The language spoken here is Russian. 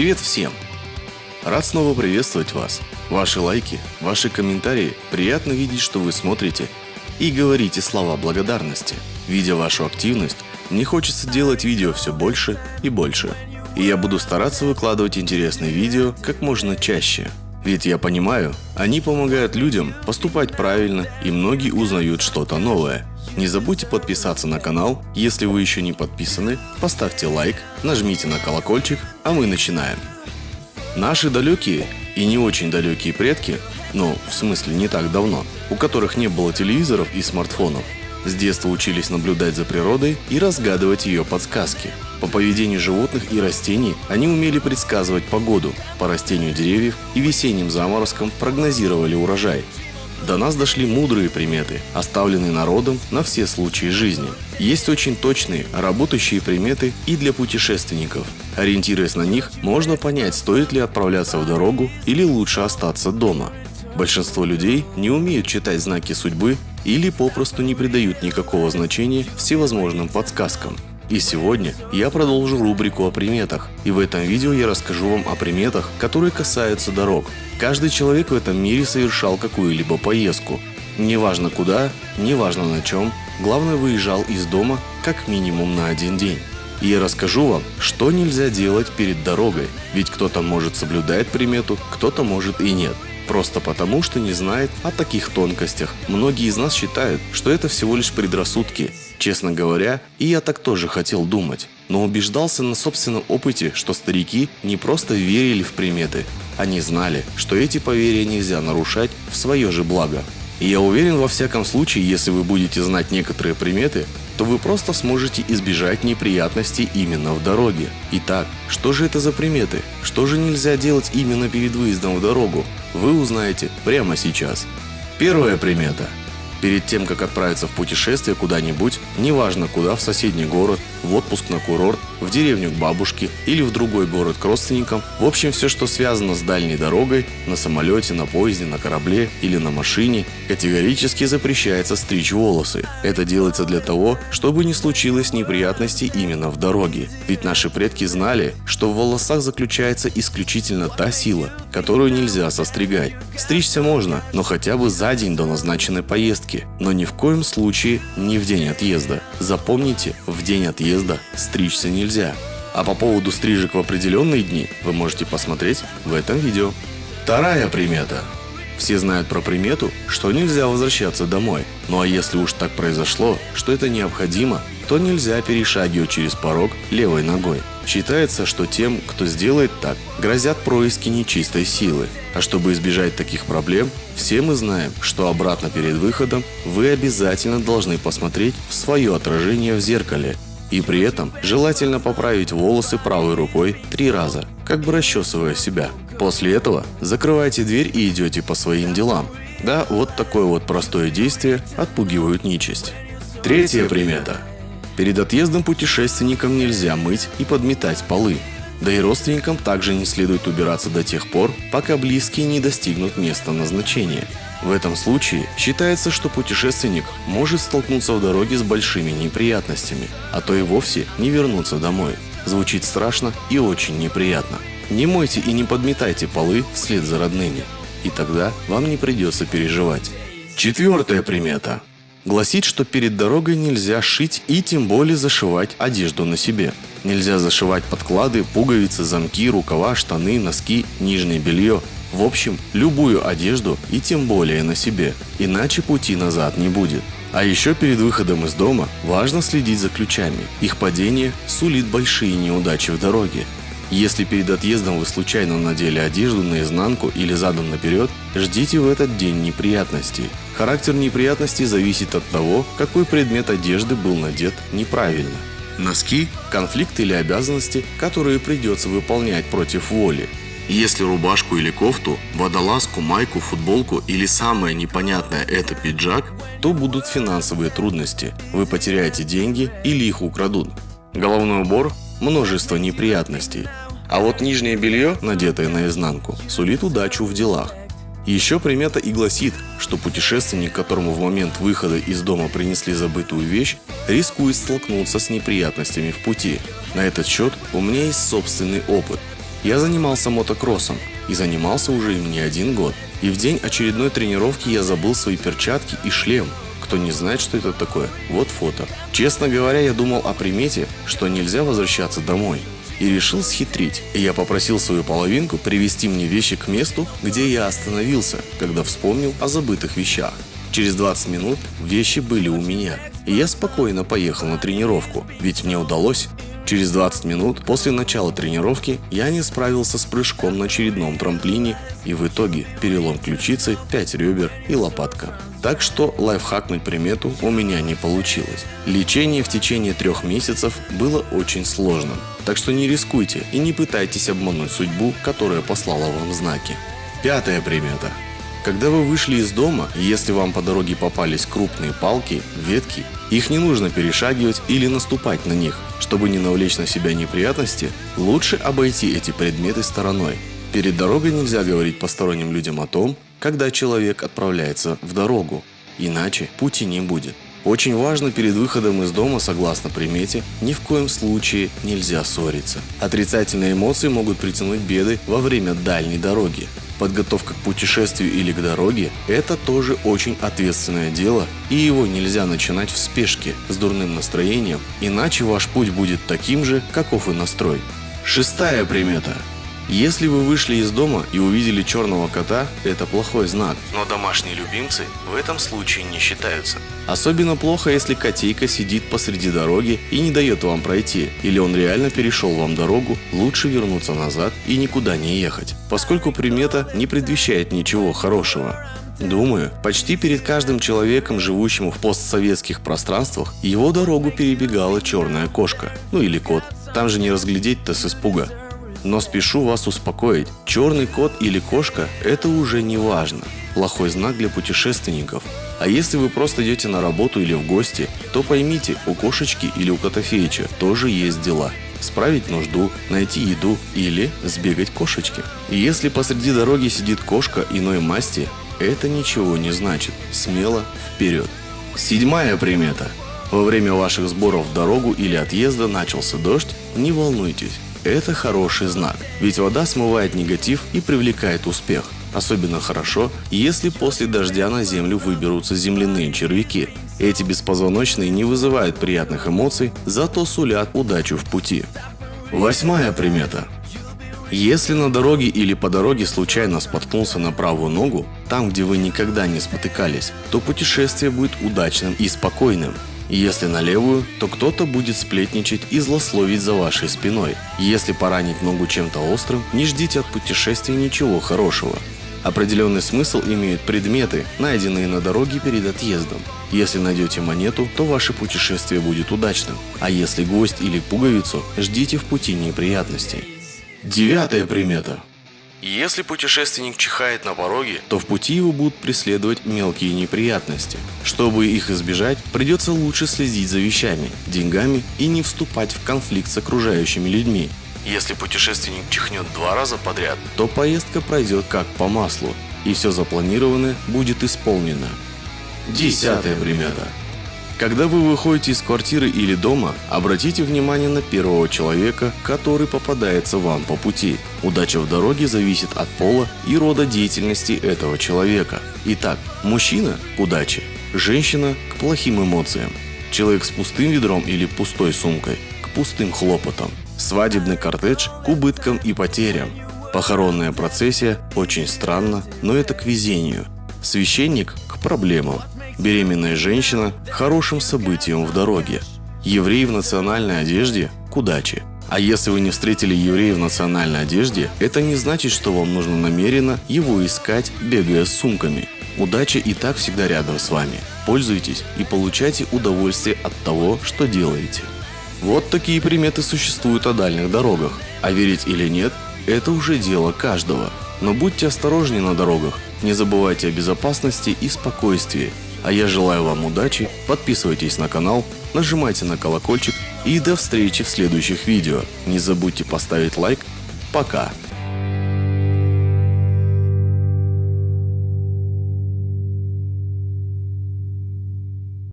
Привет всем! Рад снова приветствовать вас. Ваши лайки, ваши комментарии, приятно видеть, что вы смотрите и говорите слова благодарности. Видя вашу активность, мне хочется делать видео все больше и больше. И я буду стараться выкладывать интересные видео как можно чаще. Ведь я понимаю, они помогают людям поступать правильно и многие узнают что-то новое. Не забудьте подписаться на канал, если вы еще не подписаны, поставьте лайк, нажмите на колокольчик, а мы начинаем. Наши далекие и не очень далекие предки, ну, в смысле не так давно, у которых не было телевизоров и смартфонов, с детства учились наблюдать за природой и разгадывать ее подсказки. По поведению животных и растений они умели предсказывать погоду, по растению деревьев и весенним заморозкам прогнозировали урожай, до нас дошли мудрые приметы, оставленные народом на все случаи жизни. Есть очень точные, работающие приметы и для путешественников. Ориентируясь на них, можно понять, стоит ли отправляться в дорогу или лучше остаться дома. Большинство людей не умеют читать знаки судьбы или попросту не придают никакого значения всевозможным подсказкам. И сегодня я продолжу рубрику о приметах. И в этом видео я расскажу вам о приметах, которые касаются дорог. Каждый человек в этом мире совершал какую-либо поездку. Неважно куда, неважно на чем, главное выезжал из дома как минимум на один день. И я расскажу вам, что нельзя делать перед дорогой, ведь кто-то может соблюдать примету, кто-то может и нет. Просто потому, что не знает о таких тонкостях. Многие из нас считают, что это всего лишь предрассудки. Честно говоря, и я так тоже хотел думать. Но убеждался на собственном опыте, что старики не просто верили в приметы. Они знали, что эти поверья нельзя нарушать в свое же благо. И я уверен во всяком случае, если вы будете знать некоторые приметы, то вы просто сможете избежать неприятностей именно в дороге. Итак, что же это за приметы? Что же нельзя делать именно перед выездом в дорогу? Вы узнаете прямо сейчас. Первая примета – Перед тем, как отправиться в путешествие куда-нибудь, неважно куда, в соседний город, в отпуск на курорт, в деревню к бабушке или в другой город к родственникам, в общем все, что связано с дальней дорогой, на самолете, на поезде, на корабле или на машине, категорически запрещается стричь волосы. Это делается для того, чтобы не случилось неприятностей именно в дороге. Ведь наши предки знали, что в волосах заключается исключительно та сила, которую нельзя состригать. Стричься можно, но хотя бы за день до назначенной поездки поездки, но ни в коем случае не в день отъезда. Запомните, в день отъезда стричься нельзя. А по поводу стрижек в определенные дни вы можете посмотреть в этом видео. Вторая примета. Все знают про примету, что нельзя возвращаться домой. Ну а если уж так произошло, что это необходимо, то нельзя перешагивать через порог левой ногой. Считается, что тем, кто сделает так, грозят происки нечистой силы. А чтобы избежать таких проблем, все мы знаем, что обратно перед выходом вы обязательно должны посмотреть в свое отражение в зеркале. И при этом желательно поправить волосы правой рукой три раза, как бы расчесывая себя. После этого закрывайте дверь и идете по своим делам. Да, вот такое вот простое действие отпугивают нечисть. Третья примета. Перед отъездом путешественникам нельзя мыть и подметать полы. Да и родственникам также не следует убираться до тех пор, пока близкие не достигнут места назначения. В этом случае считается, что путешественник может столкнуться в дороге с большими неприятностями, а то и вовсе не вернуться домой. Звучит страшно и очень неприятно. Не мойте и не подметайте полы вслед за родными, и тогда вам не придется переживать. Четвертая примета гласит, что перед дорогой нельзя шить и тем более зашивать одежду на себе. Нельзя зашивать подклады, пуговицы, замки, рукава, штаны, носки, нижнее белье. В общем, любую одежду и тем более на себе, иначе пути назад не будет. А еще перед выходом из дома важно следить за ключами. Их падение сулит большие неудачи в дороге. Если перед отъездом вы случайно надели одежду наизнанку или задом наперед, ждите в этот день неприятностей. Характер неприятностей зависит от того, какой предмет одежды был надет неправильно. Носки – конфликт или обязанности, которые придется выполнять против воли. Если рубашку или кофту, водолазку, майку, футболку или самое непонятное это пиджак, то будут финансовые трудности. Вы потеряете деньги или их украдут. Головной убор – множество неприятностей. А вот нижнее белье, надетое наизнанку, сулит удачу в делах. Еще примета и гласит, что путешественник, которому в момент выхода из дома принесли забытую вещь, рискует столкнуться с неприятностями в пути. На этот счет у меня есть собственный опыт. Я занимался мотокроссом и занимался уже им не один год. И в день очередной тренировки я забыл свои перчатки и шлем. Кто не знает, что это такое, вот фото. Честно говоря, я думал о примете, что нельзя возвращаться домой. И решил схитрить. И я попросил свою половинку привести мне вещи к месту, где я остановился, когда вспомнил о забытых вещах. Через 20 минут вещи были у меня, и я спокойно поехал на тренировку, ведь мне удалось. Через 20 минут после начала тренировки я не справился с прыжком на очередном трамплине и в итоге перелом ключицы, 5 ребер и лопатка. Так что лайфхакнуть примету у меня не получилось. Лечение в течение трех месяцев было очень сложным. Так что не рискуйте и не пытайтесь обмануть судьбу, которая послала вам знаки. Пятая примета. Когда вы вышли из дома, если вам по дороге попались крупные палки, ветки, их не нужно перешагивать или наступать на них. Чтобы не навлечь на себя неприятности, лучше обойти эти предметы стороной. Перед дорогой нельзя говорить посторонним людям о том, когда человек отправляется в дорогу, иначе пути не будет. Очень важно перед выходом из дома, согласно примете, ни в коем случае нельзя ссориться. Отрицательные эмоции могут притянуть беды во время дальней дороги. Подготовка к путешествию или к дороге – это тоже очень ответственное дело, и его нельзя начинать в спешке, с дурным настроением, иначе ваш путь будет таким же, каков и настрой. Шестая примета. Если вы вышли из дома и увидели черного кота, это плохой знак, но домашние любимцы в этом случае не считаются. Особенно плохо, если котейка сидит посреди дороги и не дает вам пройти, или он реально перешел вам дорогу, лучше вернуться назад и никуда не ехать, поскольку примета не предвещает ничего хорошего. Думаю, почти перед каждым человеком, живущим в постсоветских пространствах, его дорогу перебегала черная кошка, ну или кот. Там же не разглядеть-то с испуга. Но спешу вас успокоить, черный кот или кошка – это уже не важно. Плохой знак для путешественников. А если вы просто идете на работу или в гости, то поймите, у кошечки или у котофеича тоже есть дела. Справить нужду, найти еду или сбегать кошечке. И если посреди дороги сидит кошка иной масти, это ничего не значит. Смело вперед. Седьмая примета. Во время ваших сборов в дорогу или отъезда начался дождь, не волнуйтесь. Это хороший знак, ведь вода смывает негатив и привлекает успех. Особенно хорошо, если после дождя на землю выберутся земляные червяки. Эти беспозвоночные не вызывают приятных эмоций, зато сулят удачу в пути. Восьмая примета. Если на дороге или по дороге случайно споткнулся на правую ногу, там, где вы никогда не спотыкались, то путешествие будет удачным и спокойным. Если на левую, то кто-то будет сплетничать и злословить за вашей спиной. Если поранить ногу чем-то острым, не ждите от путешествия ничего хорошего. Определенный смысл имеют предметы, найденные на дороге перед отъездом. Если найдете монету, то ваше путешествие будет удачным. А если гвоздь или пуговицу, ждите в пути неприятностей. Девятая примета. Если путешественник чихает на пороге, то в пути его будут преследовать мелкие неприятности. Чтобы их избежать, придется лучше следить за вещами, деньгами и не вступать в конфликт с окружающими людьми. Если путешественник чихнет два раза подряд, то поездка пройдет как по маслу, и все запланированное будет исполнено. Десятая примета. Когда вы выходите из квартиры или дома, обратите внимание на первого человека, который попадается вам по пути. Удача в дороге зависит от пола и рода деятельности этого человека. Итак, мужчина – к удаче, женщина – к плохим эмоциям, человек с пустым ведром или пустой сумкой – к пустым хлопотам, свадебный кортедж – к убыткам и потерям, похоронная процессия – очень странно, но это к везению, священник – к проблемам, Беременная женщина – хорошим событием в дороге. Еврей в национальной одежде – к удаче. А если вы не встретили еврея в национальной одежде, это не значит, что вам нужно намеренно его искать, бегая с сумками. Удача и так всегда рядом с вами. Пользуйтесь и получайте удовольствие от того, что делаете. Вот такие приметы существуют о дальних дорогах. А верить или нет – это уже дело каждого. Но будьте осторожнее на дорогах, не забывайте о безопасности и спокойствии. А я желаю вам удачи, подписывайтесь на канал, нажимайте на колокольчик и до встречи в следующих видео. Не забудьте поставить лайк. Пока!